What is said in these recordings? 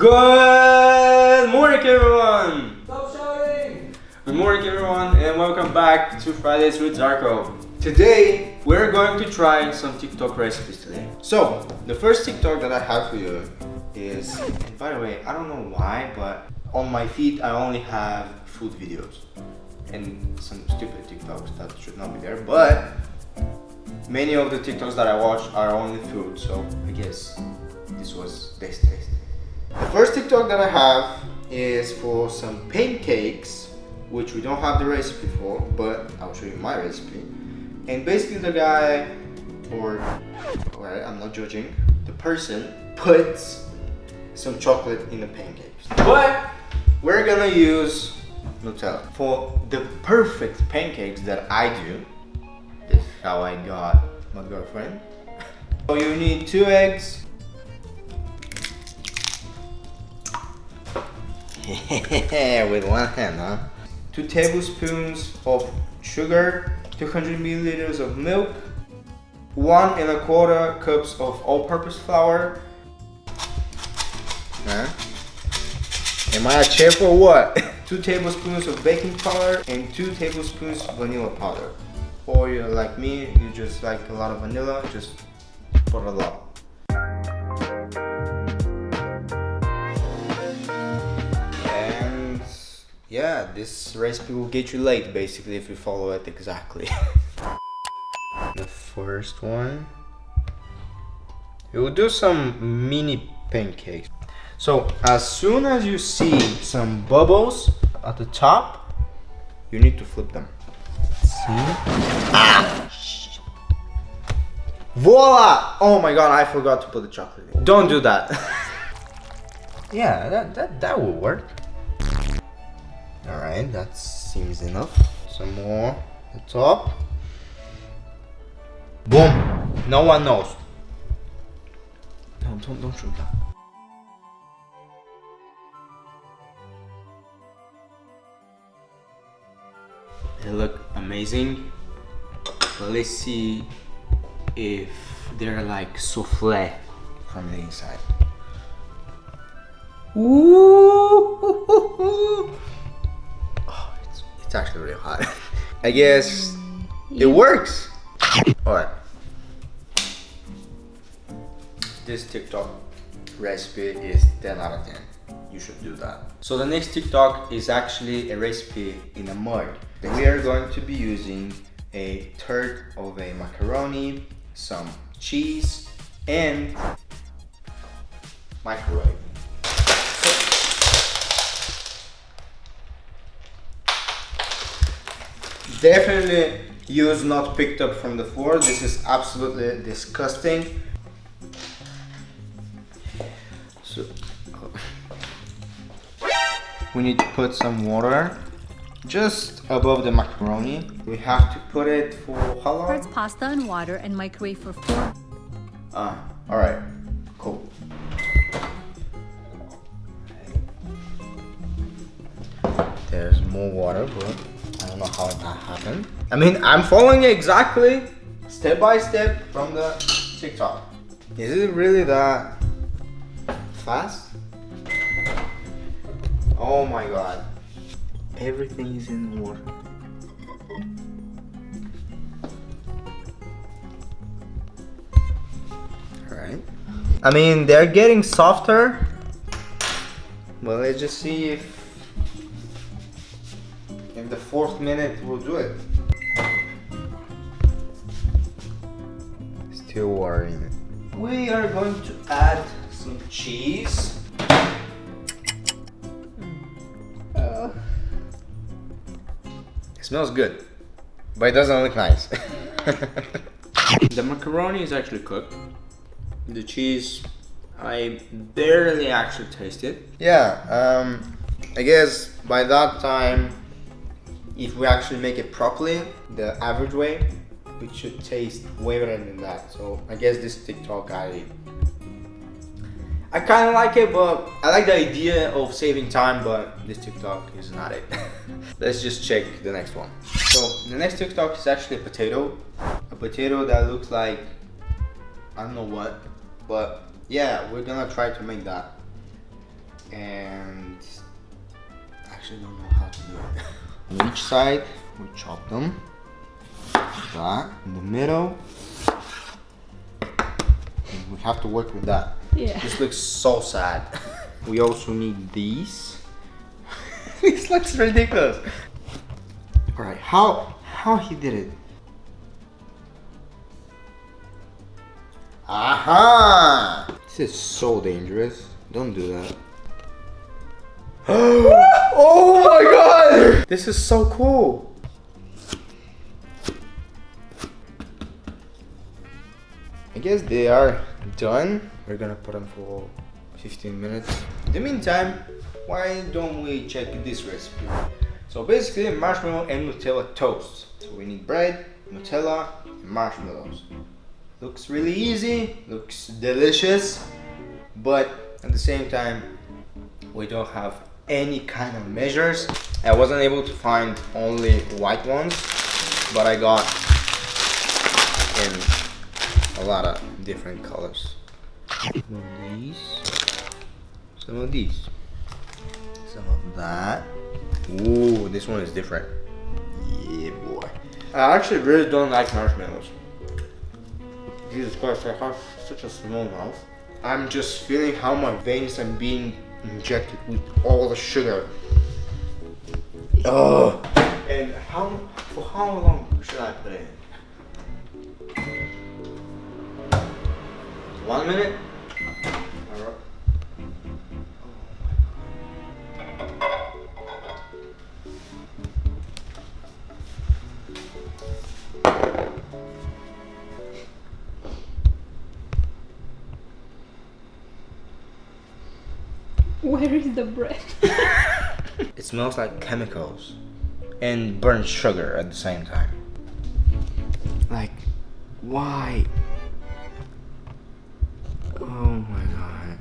Good morning everyone! Stop shouting! Good morning everyone and welcome back to Fridays with Zarko. Today we're going to try some TikTok recipes today. So the first TikTok that I have for you is, and by the way, I don't know why, but on my feed I only have food videos and some stupid TikToks that should not be there, but many of the TikToks that I watch are only food, so I guess this was this taste. The first TikTok that I have is for some pancakes, which we don't have the recipe for, but I'll show you my recipe. And basically the guy, or, alright, I'm not judging, the person puts some chocolate in the pancakes. But we're gonna use Nutella. For the perfect pancakes that I do, this is how I got my girlfriend. So you need two eggs, with one hand, huh? Two tablespoons of sugar, 200 milliliters of milk, one and a quarter cups of all-purpose flour. Huh? Am I a chef or what? two tablespoons of baking powder and two tablespoons vanilla powder. Or you're like me, you just like a lot of vanilla, just put a lot. Yeah, this recipe will get you late basically if you follow it exactly. the first one. You will do some mini pancakes. So as soon as you see some bubbles at the top, you need to flip them. See? Ah! Voila! Oh my god, I forgot to put the chocolate in. Don't do that. yeah, that, that, that will work. Alright, that seems enough. Some more the top. Boom! No one knows. No, don't, don't shoot that. They look amazing. Let's see if they're like souffle from the inside. Ooh! Hot. I guess it works. Alright. This TikTok recipe is 10 out of 10. You should do that. So the next TikTok is actually a recipe in a mug. We are going to be using a third of a macaroni, some cheese, and microwave. Definitely use not picked up from the floor. This is absolutely disgusting. So we need to put some water just above the macaroni. We have to put it for how long? First pasta and water and microwave for four. Ah all right cool. There's more water but know how that happened. I mean, I'm following it exactly step by step from the TikTok. Is it really that fast? Oh my god. Everything is in water. Alright. I mean, they're getting softer. Well, let's just see if fourth minute we'll do it. Still worrying. We are going to add some cheese. Uh, it smells good, but it doesn't look nice. the macaroni is actually cooked. The cheese, I barely actually tasted. Yeah, um, I guess by that time if we actually make it properly, the average way, it should taste way better than that. So I guess this TikTok I I kind of like it, but I like the idea of saving time, but this TikTok is not it. Let's just check the next one. So the next TikTok is actually a potato. A potato that looks like, I don't know what, but yeah, we're gonna try to make that. and I actually don't know how to do it. On each side, we chop them. That in the middle. And we have to work with that. Yeah. This looks so sad. we also need these. this looks ridiculous. Alright, how how he did it? Aha! This is so dangerous. Don't do that. oh my god! This is so cool. I guess they are done. We're gonna put them for 15 minutes. In the meantime, why don't we check this recipe? So basically marshmallow and Nutella toast. So we need bread, Nutella, marshmallows. Looks really easy, looks delicious, but at the same time, we don't have any kind of measures. I wasn't able to find only white ones, but I got in a lot of different colors. Some of these, some of these, some of that. Ooh, this one is different. Yeah, boy. I actually really don't like marshmallows. Jesus Christ, I have such a small mouth. I'm just feeling how my veins are being injected with all the sugar. Oh, and how for how long should I put it in? One minute. Where is the bread? It smells like chemicals and burnt sugar at the same time. Like, why? Oh my god.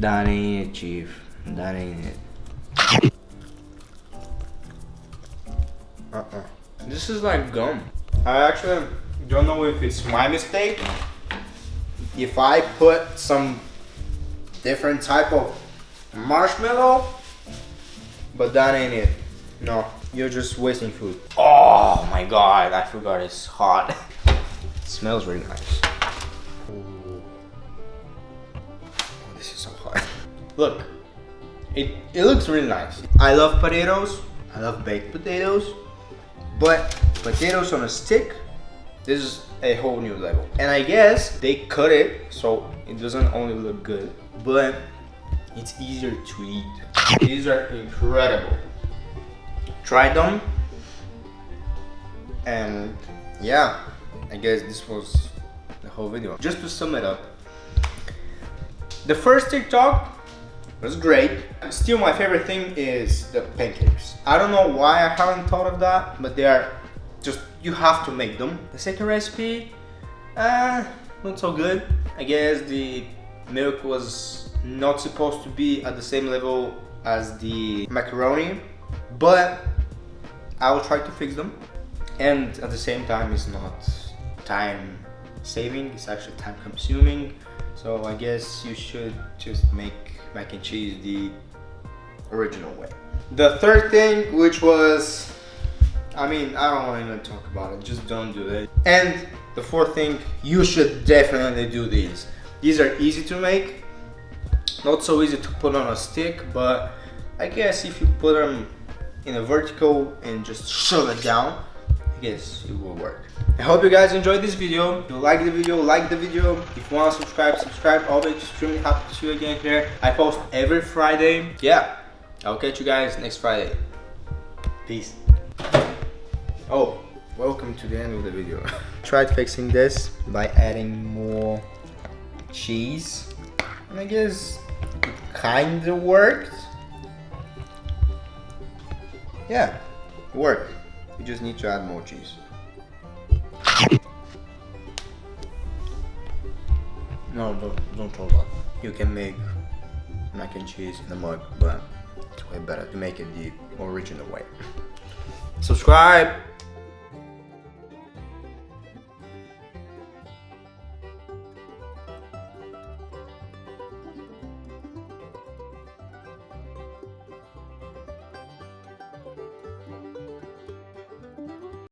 That ain't it, Chief. That ain't it. Uh-uh. This is like gum. I actually don't know if it's my mistake. If I put some different type of marshmallow, but that ain't it. No, you're just wasting food. Oh my god, I forgot it's hot. it smells really nice. Ooh. Oh, this is so hot. Look, it, it looks really nice. I love potatoes. I love baked potatoes. But potatoes on a stick, this is a whole new level. And I guess they cut it so it doesn't only look good, but it's easier to eat. These are incredible. Try them. And yeah, I guess this was the whole video. Just to sum it up, the first TikTok was great. Still my favorite thing is the pancakes. I don't know why I haven't thought of that, but they are just, you have to make them. The second recipe, uh, not so good. I guess the milk was not supposed to be at the same level as the macaroni, but I will try to fix them. And at the same time, it's not time saving, it's actually time consuming. So I guess you should just make mac and cheese the original way. The third thing, which was, I mean, I don't want to even talk about it, just don't do it. And the fourth thing, you should definitely do these. These are easy to make, not so easy to put on a stick, but I guess if you put them in a vertical and just shove it down, I guess it will work. I hope you guys enjoyed this video. If you like the video, like the video. If you want to subscribe, subscribe. I'll be extremely happy to see you again here. I post every Friday. Yeah, I'll catch you guys next Friday. Peace. Oh, welcome to the end of the video. Tried fixing this by adding more cheese. And I guess it kinda worked. Yeah, it worked. You just need to add more cheese. No, don't, don't throw that. You can make mac and cheese in a mug, but it's way better to make it the original way. Subscribe!